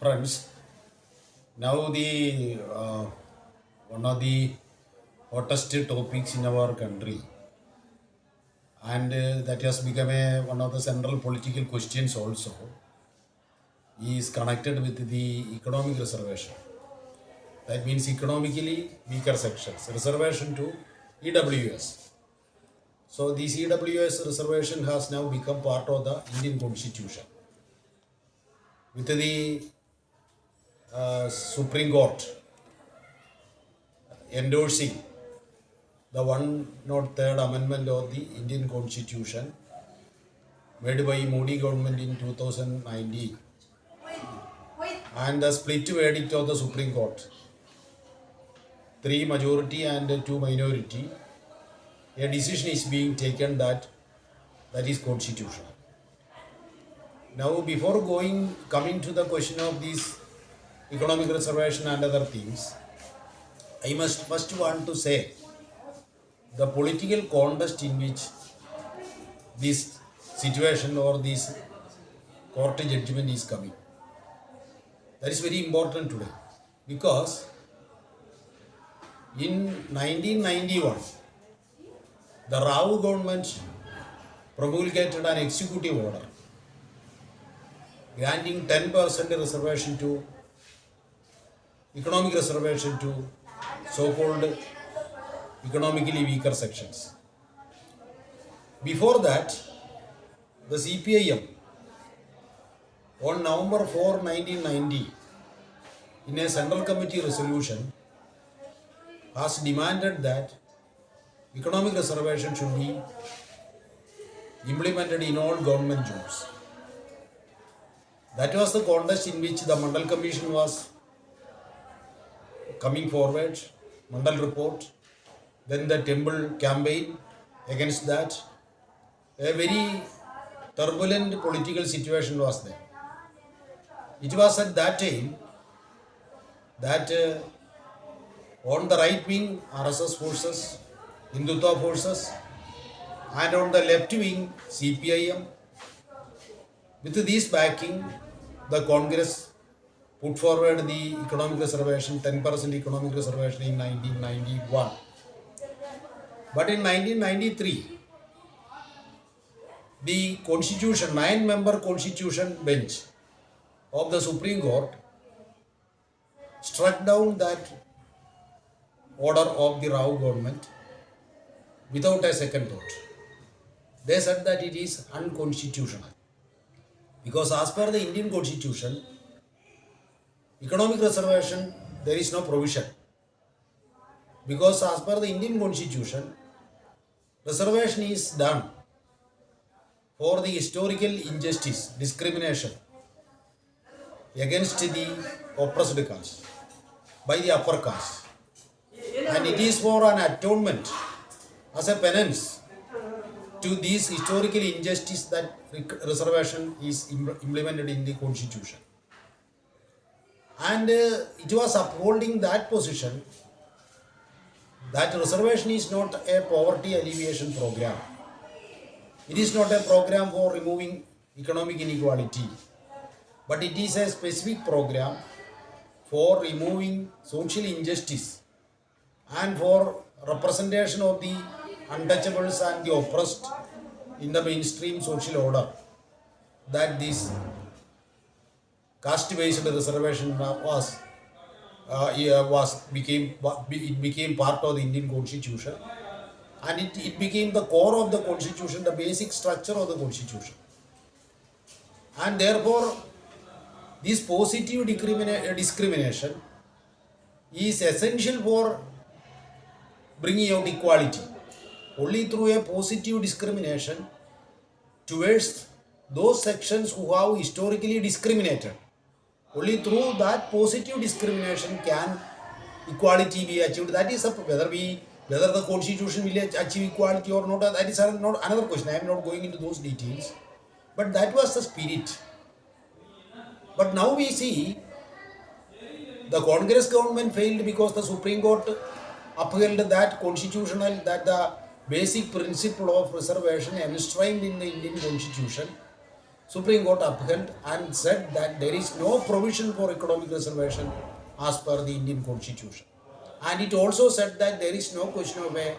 Friends, now the uh, one of the hottest topics in our country, and uh, that has become a, one of the central political questions also, is connected with the economic reservation. That means economically weaker sections, reservation to EWS. So this EWS reservation has now become part of the Indian Constitution. With the Supreme Court endorsing the 103rd Amendment of the Indian Constitution made by Modi government in 2019 and the split verdict of the Supreme Court. Three majority and two minority. A decision is being taken that that is constitutional. Now, before going coming to the question of this economic reservation and other things, I must first want to say the political context in which this situation or this court judgment is coming. That is very important today because in 1991 the Rao government promulgated an executive order granting 10% reservation to economic reservation to so-called economically weaker sections. Before that, the CPIM on November 4, 1990, in a Central Committee resolution, has demanded that economic reservation should be implemented in all government jobs. That was the context in which the Mandal Commission was coming forward, Mandal report, then the Temple campaign against that. A very turbulent political situation was there. It was at that time that uh, on the right wing RSS forces, Hindutva forces, and on the left wing CPIM, with this backing, the Congress put forward the economic reservation, 10% economic reservation in 1991. But in 1993, the constitution, nine member constitution bench of the Supreme Court struck down that order of the Rao government without a second thought. They said that it is unconstitutional. Because as per the Indian constitution, economic reservation, there is no provision. Because as per the Indian constitution, reservation is done for the historical injustice, discrimination against the oppressed caste by the upper caste. And it is for an atonement as a penance to this historical injustice that reservation is implemented in the constitution. And uh, it was upholding that position that reservation is not a poverty alleviation program. It is not a program for removing economic inequality, but it is a specific program for removing social injustice and for representation of the untouchables and the oppressed in the mainstream social order that this caste based reservation was uh, was became it became part of the Indian constitution. And it, it became the core of the constitution the basic structure of the constitution. And therefore this positive discrimination is essential for bringing out equality. Only through a positive discrimination towards those sections who have historically discriminated only through that positive discrimination can equality be achieved. That is whether we whether the constitution will achieve equality or not that is not another question. I am not going into those details. But that was the spirit. But now we see the Congress government failed because the Supreme Court upheld that constitutional, that the basic principle of reservation enshrined in the Indian Constitution Supreme Court upheld and said that there is no provision for economic reservation as per the Indian Constitution. And it also said that there is no question of a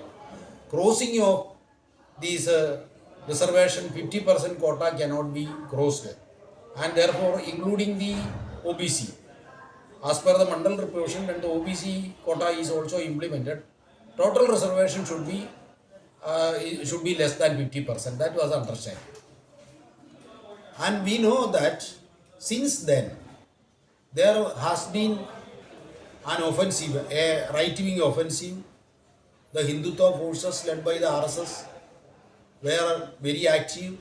crossing of these uh, reservation 50% quota cannot be crossed. And therefore, including the OBC. As per the Mandal provision, when the OBC quota is also implemented, total reservation should be uh, should be less than 50%. That was understanding. And we know that since then, there has been an offensive, a right wing offensive. The Hindutva forces led by the RSS were very active,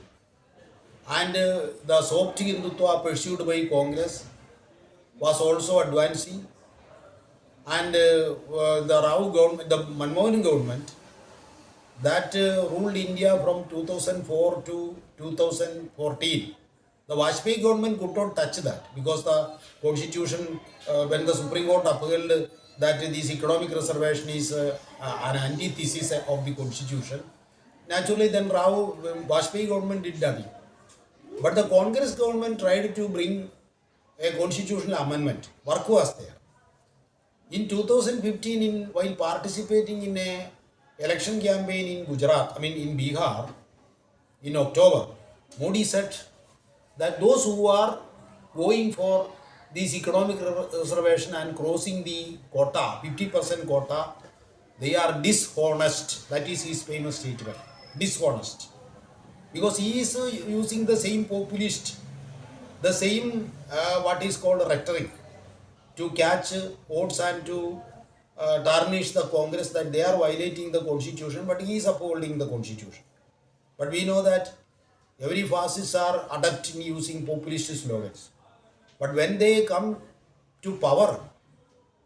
and uh, the soft Hindutva pursued by Congress was also advancing. And uh, uh, the Rao government, the Manmohan government, that uh, ruled India from 2004 to 2014. The Vajpayee government could not touch that because the constitution, uh, when the Supreme Court upheld that this economic reservation is uh, an antithesis of the constitution, naturally then Rao, Vajpayee government did nothing. But the Congress government tried to bring a constitutional amendment. Work was there. In 2015, in, while participating in a election campaign in Gujarat, I mean in Bihar, in October, Modi said that those who are going for this economic reservation and crossing the quota, 50% quota, they are dishonest. That is his famous statement. Dishonest. Because he is uh, using the same populist, the same uh, what is called rhetoric to catch votes and to uh, tarnish the Congress that they are violating the constitution, but he is upholding the constitution. But we know that every fascists are adept in using populist slogans. But when they come to power,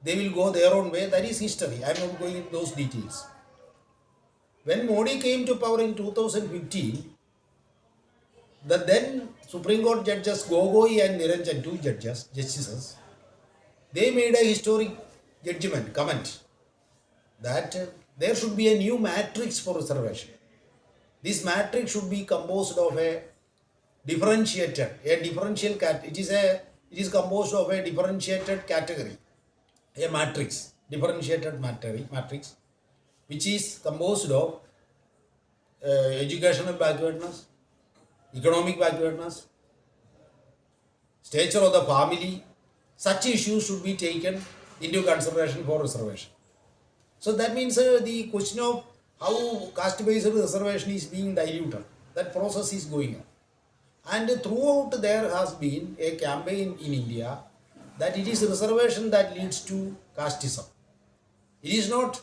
they will go their own way. That is history. I am not going into those details. When Modi came to power in 2015, the then Supreme Court judges Gogoi and Niranjan, two judges, justices, they made a historic judgment, comment that there should be a new matrix for reservation. This matrix should be composed of a differentiated, a differential cat. It is a it is composed of a differentiated category, a matrix, differentiated matrix, matrix, which is composed of uh, educational backwardness, economic backwardness, stature of the family, such issues should be taken into consideration for reservation. So that means uh, the question of how caste-based reservation is being diluted, that process is going on. And throughout there has been a campaign in India that it is reservation that leads to casteism. It is not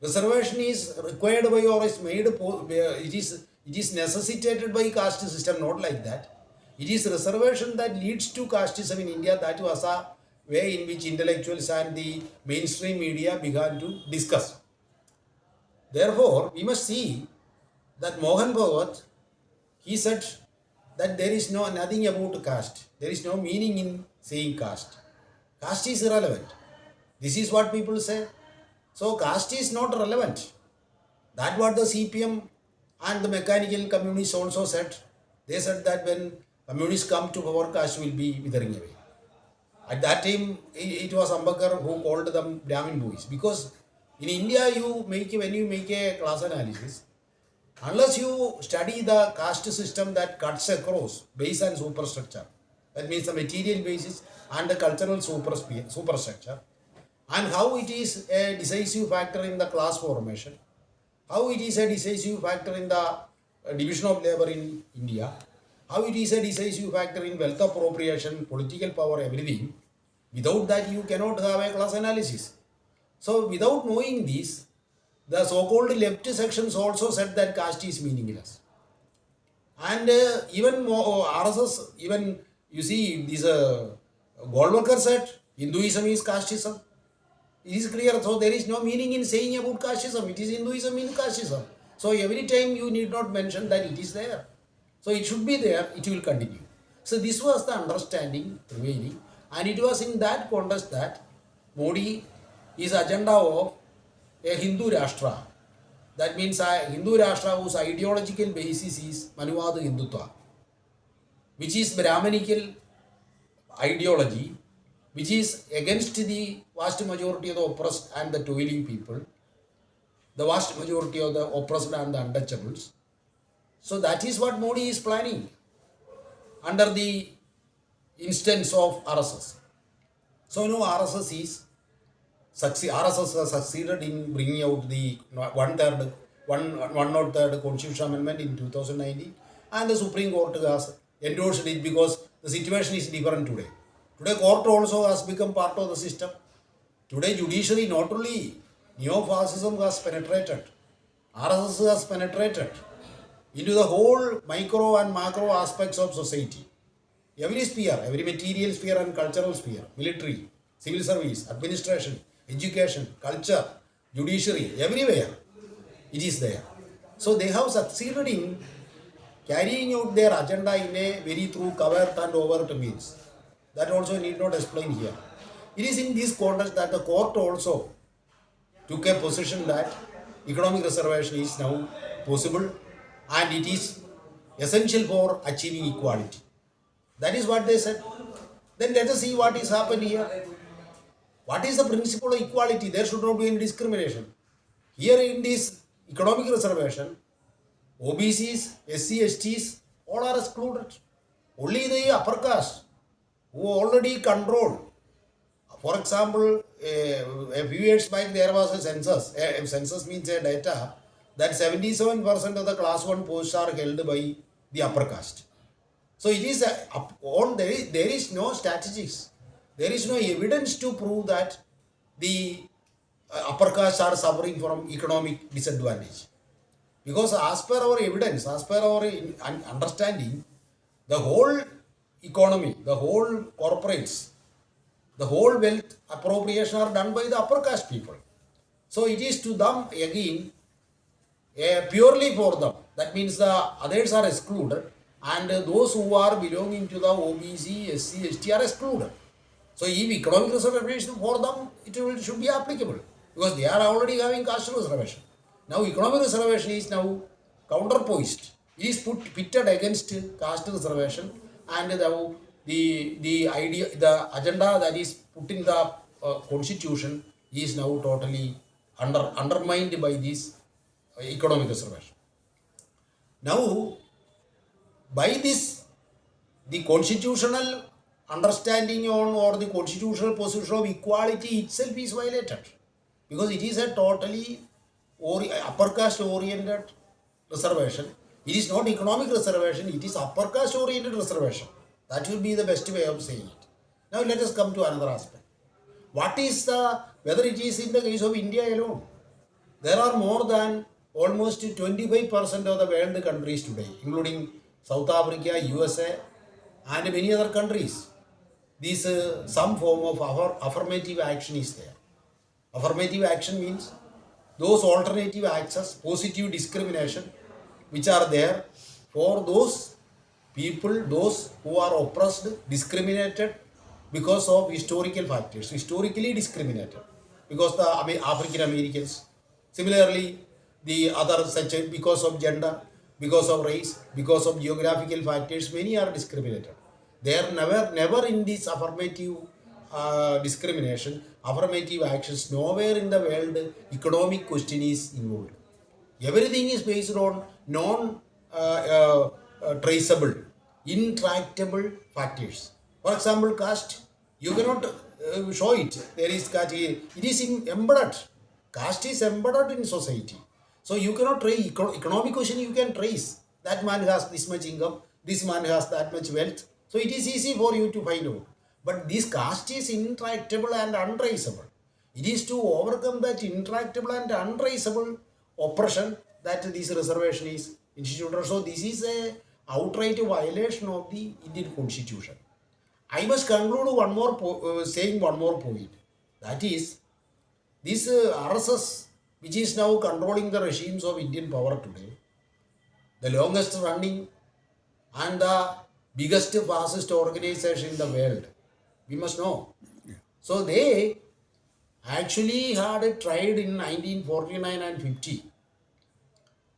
reservation is required by or is made it is it is necessitated by caste system not like that it is reservation that leads to casteism in india that was a way in which intellectuals and the mainstream media began to discuss therefore we must see that Mohan Bhagwat he said that there is no nothing about caste there is no meaning in saying caste caste is irrelevant this is what people say so caste is not relevant. That what the CPM and the mechanical communists also said. They said that when communists come to power, caste will be withering away. At that time, i- it was Ambedkar who called them Brahmin boys because in India, you make when you make a class analysis, unless you study the caste system that cuts across base and superstructure, that means the material basis and the cultural super superstructure, and how it is a decisive factor in the class formation, how it is a decisive factor in the uh, division of labor in India, how it is a decisive factor in wealth appropriation, political power, everything. Without that, you cannot have a class analysis. So, without knowing this, the so-called left sections also said that caste is meaningless. And uh, even more, RSS, even you see, this uh, Golwalkar said Hinduism is casteism. It is clear, so there is no meaning in saying about casteism. It is Hinduism in casteism. So every time you need not mention that it is there. So it should be there, it will continue. So this was the understanding prevailing, and it was in that context that Modi is agenda of a Hindu Rashtra. That means a Hindu Rashtra whose ideological basis is Manuvad Hindutva. which is Brahmanical ideology, which is against the vast majority of the oppressed and the toiling people, the vast majority of the oppressed and the untouchables. So that is what Modi is planning under the instance of RSS. So you know RSS is succeed, RSS has succeeded in bringing out the one third, one one not third constitutional amendment in 2019, and the Supreme Court has endorsed it because the situation is different today. Today, court also has become part of the system. Today, judiciary not only neo-fascism has penetrated, RSS has penetrated into the whole micro and macro aspects of society. Every sphere, every material sphere and cultural sphere, military, civil service, administration, education, culture, judiciary, everywhere it is there. So they have succeeded in carrying out their agenda in a very through covert and overt means. That also need not explain here. It is in this context that the court also took a position that economic reservation is now possible and it is essential for achieving equality. That is what they said. Then let us see what is happened here. What is the principle of equality? There should not be any discrimination. Here in this economic reservation, OBCs, SC, STs, all are excluded. Only the upper caste who already control. For example, eh, a few years back there was a census. A census means a data that 77% of the class 1 posts are held by the upper caste. So it is a, on there is, there is no statistics. There is no evidence to prove that the uh, upper caste are suffering from economic disadvantage. Because as per our evidence, as per our understanding, the whole economy, the whole corporates, the whole wealth appropriation are done by the upper caste people. So it is to them again uh, purely for them. That means the others are excluded and those who are belonging to the OBC, SC, ST are excluded. So if economic reservation for them, it will, should be applicable because they are already having caste reservation. Now economic reservation is now counterpoised. It is put pitted against caste reservation and the, the, the idea, the agenda that is put in the uh, constitution is now totally under, undermined by this uh, economic reservation. Now, by this, the constitutional understanding on or the constitutional position of equality itself is violated because it is a totally upper caste oriented reservation. It is not economic reservation, it is upper caste oriented reservation. That will be the best way of saying it. Now let us come to another aspect. What is the whether it is in the case of India alone? There are more than almost 25% of the world countries today, including South Africa, USA, and many other countries. This uh, some form of affir- affirmative action is there. Affirmative action means those alternative access, positive discrimination, which are there for those people, those who are oppressed, discriminated because of historical factors, historically discriminated because the Ame- African Americans, similarly the other such because of gender, because of race, because of geographical factors, many are discriminated. They are never, never in this affirmative uh, discrimination, affirmative actions, nowhere in the world economic question is involved. Everything is based on non uh, uh, uh, intractable factors. For example, caste, you cannot uh, show it. There is caste, it is in, embedded. Caste is embedded in society. So you cannot trace eco- economic question. You can trace that man has this much income, this man has that much wealth. So it is easy for you to find out. But this caste is intractable and untraceable. It is to overcome that intractable and untraceable oppression that this reservation is instituted. So this is a outright violation of the Indian Constitution. I must conclude one more uh, saying one more point. That is, this uh, RSS, which is now controlling the regimes of Indian power today, the longest running and the biggest fascist organization in the world. We must know. So they actually had a tried in 1949 and 50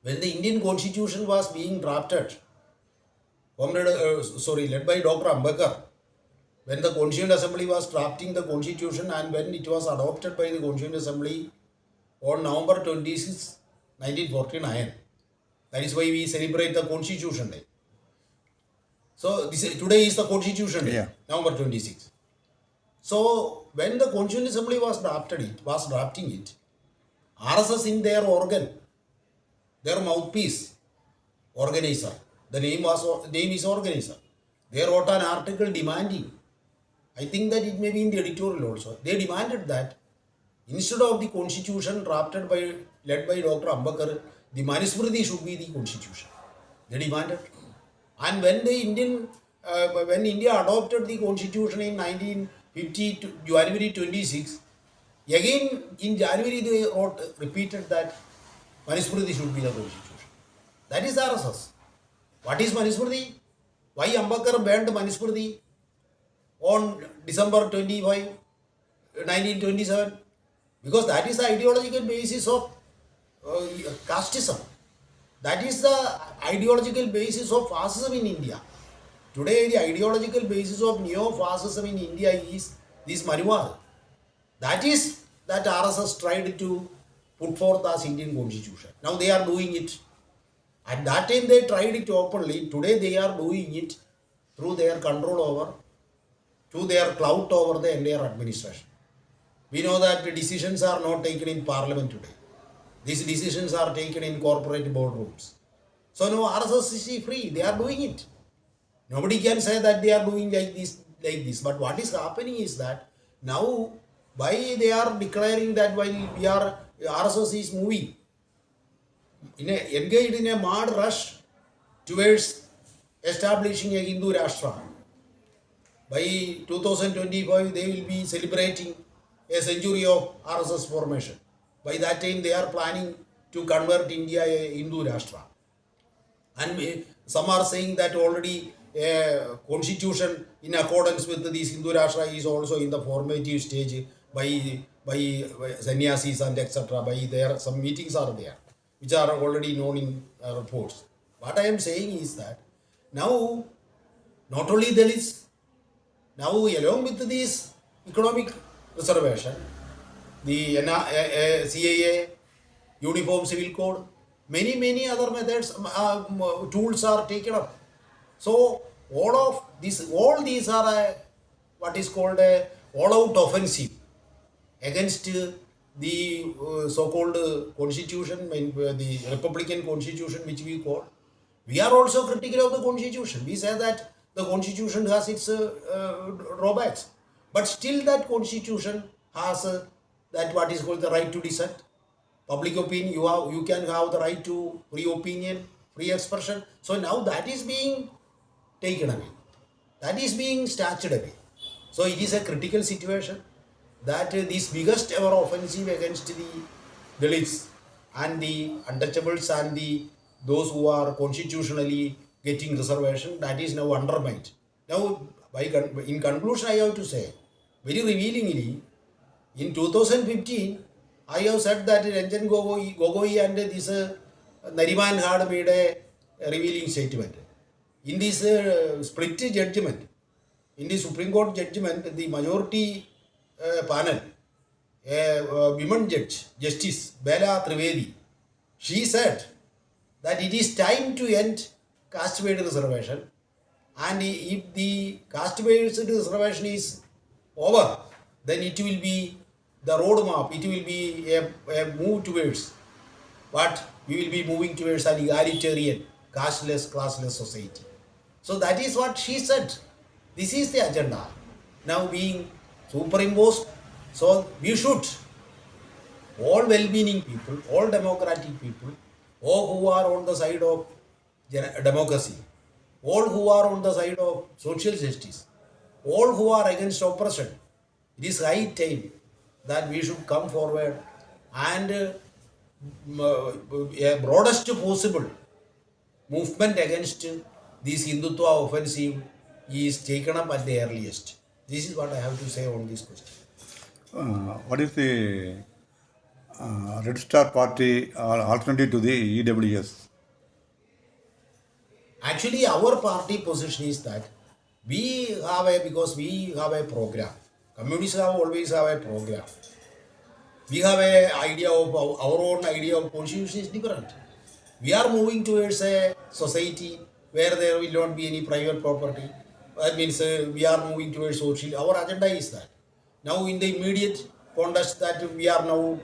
when the Indian constitution was being drafted uh, sorry, led by Dr. Ambedkar, when the Constituent Assembly was drafting the constitution and when it was adopted by the Constituent Assembly on November 26, 1949. That is why we celebrate the Constitution Day. So this is, today is the Constitution Day, Yeah. November 26. So when the Constituent Assembly was drafted it, was drafting it, RSS in their organ, their mouthpiece, organizer. The name was name is organizer. They wrote an article demanding. I think that it may be in the editorial also. They demanded that instead of the constitution drafted by led by Dr. Ambedkar, the Manusmriti should be the constitution. They demanded. And when the Indian uh, when India adopted the constitution in 1950 January 26, again in January they wrote repeated that Manusmriti should be the constitution. That is RSS. What is Manusmriti? Why Ambedkar banned Manusmriti on December 25, 1927? Because that is the ideological basis of uh, casteism. That is the ideological basis of fascism in India. Today, the ideological basis of neo-fascism in India is this Manual. That is that RSS tried to put forth as Indian constitution. Now they are doing it. At that time they tried it openly. Today they are doing it through their control over, through their clout over the entire administration. We know that the decisions are not taken in parliament today. These decisions are taken in corporate boardrooms. So no RSS is free. They are doing it. Nobody can say that they are doing like this, like this. But what is happening is that now, why they are declaring that while we are RSS is moving, in a, engaged in a mad rush towards establishing a Hindu Rashtra. By 2025, they will be celebrating a century of RSS formation. By that time, they are planning to convert India a Hindu Rashtra. And some are saying that already a constitution in accordance with this Hindu Rashtra is also in the formative stage by by, by sannyasis and etc. By there, some meetings are there, which are already known in uh, reports. What I am saying is that now, not only Dalits, now along with this economic reservation, the uh, uh, CAA, Uniform Civil Code, many, many other methods, um, uh, um, tools are taken up. So all of these, all these are a, what is called a all-out offensive against uh, the uh, so-called uh, constitution, uh, the Republican constitution, which we call. We are also critical of the constitution. We say that the constitution has its uh, uh, drawbacks, but still that constitution has uh, that what is called the right to dissent. Public opinion you have you can have the right to free opinion free expression. So now that is being taken away. That is being snatched away. So it is a critical situation that uh, this biggest ever offensive against the dalits and the untouchables and the those who are constitutionally getting reservation that is now undermined. Now by con- in conclusion i have to say very revealingly in 2015, I have said that Ranjan Gogoi, Gogoi and this uh, Nariman had made a revealing statement. In this uh, split judgment, in the Supreme Court judgment, the majority uh, panel, a uh, judge, Justice Bela Trivedi, she said that it is time to end caste-based reservation and if the caste-based reservation is over, then it will be the roadmap, it will be a, a move towards what we will be moving towards an egalitarian, casteless, classless society. So that is what she said. This is the agenda now being superimposed. So we should all well-meaning people, all democratic people, all who are on the side of democracy, all who are on the side of social justice, all who are against oppression, it is high time that we should come forward and uh, uh, a broadest possible movement against this Hindutva offensive is taken up at the earliest. This is what I have to say on this question. Uh, what is the uh, Red Star Party uh, alternative to the EWS? Actually, our party position is that we have a because we have a program. Communists have always have a program. We have a idea of our own idea of constitution is different. We are moving towards a society where there will not be any private property. That means uh, we are moving towards social. Our agenda is that. Now, in the immediate context that we are now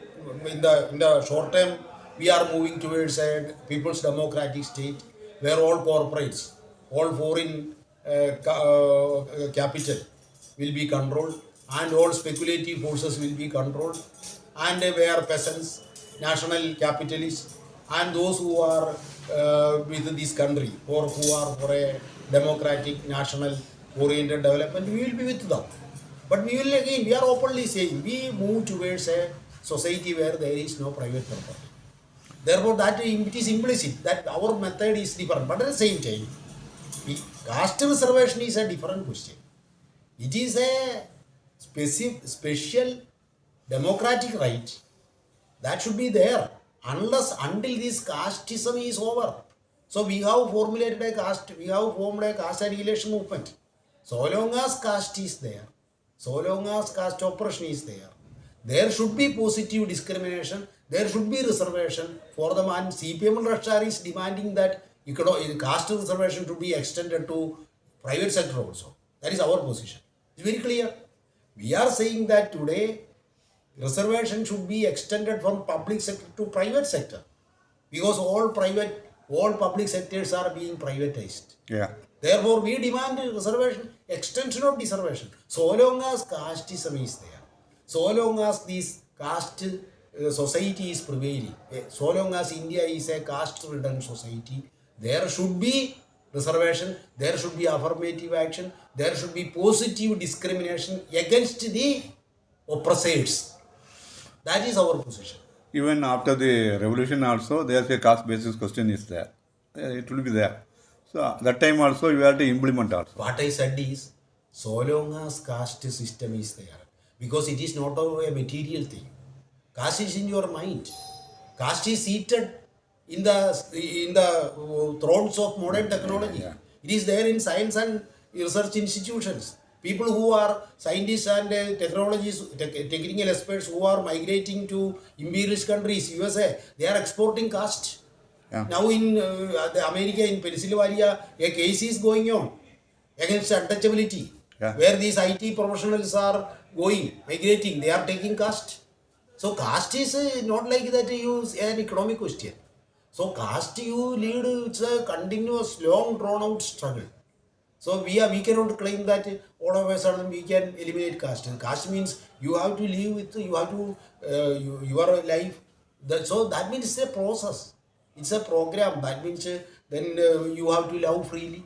in the in the short term, we are moving towards a people's democratic state where all corporates, all foreign uh, uh, capital will be controlled and all speculative forces will be controlled and where peasants, national capitalists and those who are uh, with this country or who are for a democratic national oriented development, we will be with them. But we will again, we are openly saying, we move towards a society where there is no private property. Therefore, that it is implicit that our method is different. But at the same time, caste reservation is a different question. It is a special democratic right that should be there unless until this casteism is over. So we have formulated a caste, we have formed a caste annihilation movement. So long as caste is there, so long as caste oppression is there, there should be positive discrimination, there should be reservation for them and CPM Rashtar is demanding that you econo- caste reservation to be extended to private sector also. That is our position. It's very clear. We are saying that today reservation should be extended from public sector to private sector because all private, all public sectors are being privatized. Yeah. Therefore, we demand reservation, extension of reservation. So long as casteism is there, so long as this caste uh, society is prevailing, eh, so long as India is a caste-ridden society, there should be reservation, there should be affirmative action, there should be positive discrimination against the oppressors. That is our position. Even after the revolution also, there's a caste basis question is there. It will be there. So that time also you have to implement also. What I said is, so long as caste system is there, because it is not a material thing. Caste is in your mind. Caste is seated in the in the thrones of modern technology. It is there in science and research institutions. People who are scientists and uh, technologies, tech- technical experts who are migrating to imperialist countries, USA, they are exporting caste. Yeah. Now in uh, the America, in Pennsylvania, a case is going on against untouchability, Yeah. where these IT professionals are going, migrating, they are taking caste. So caste is uh, not like that you an economic question. So caste you lead, it's a continuous, long drawn out struggle. So we are we cannot claim that all of a sudden we can eliminate caste. And caste means you have to live with you have to uh, you, your life. That, so that means it's a process. It's a program. That means uh, then uh, you have to love freely.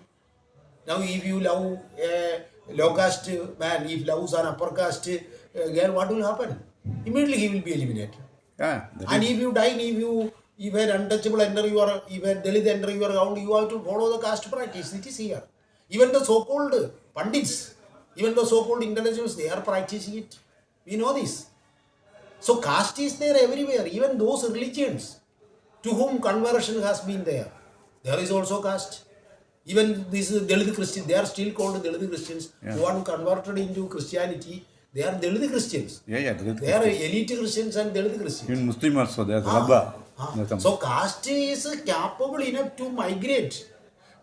Now if you love a low caste man, if loves an upper caste uh, girl, what will happen? Immediately he will be eliminated. Yeah. And if you die, if you if an untouchable enter your if a Dalit enter your ground, you have to follow the caste practice. It is here. Even the so-called pundits, even the so-called intellectuals, they are practicing it. We know this. So caste is there everywhere. Even those religions to whom conversion has been there, there is also caste. Even these Dalit Christians, they are still called Dalit Christians who are converted into Christianity. They are Dalit Christians. yeah, yeah. is- They are elite Christians and Dalit Christians. Even Muslim also, there's Ah, ah. So caste is capable enough to migrate.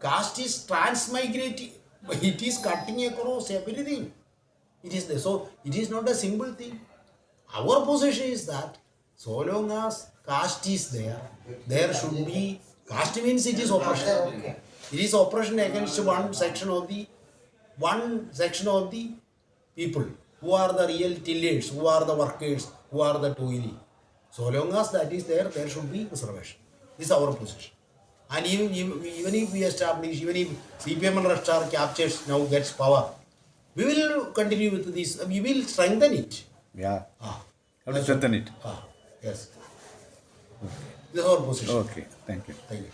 Caste is transmigrating. It is cutting across everything. It is there. So it is not a simple thing. Our position is that so long as caste is there, there should be caste means it is oppression. It is oppression against one section of the one section of the people who are the real tillers, who are the workers, who are the toilee. So long as that is there, there should be reservation. This is our position. And even, even if we establish, even if CPM and Red Star captures now gets power, we will continue with this. We will strengthen it. Yeah. Ah, Have to strengthen it. ah, yes. This is our position. Okay. Thank you. Thank you.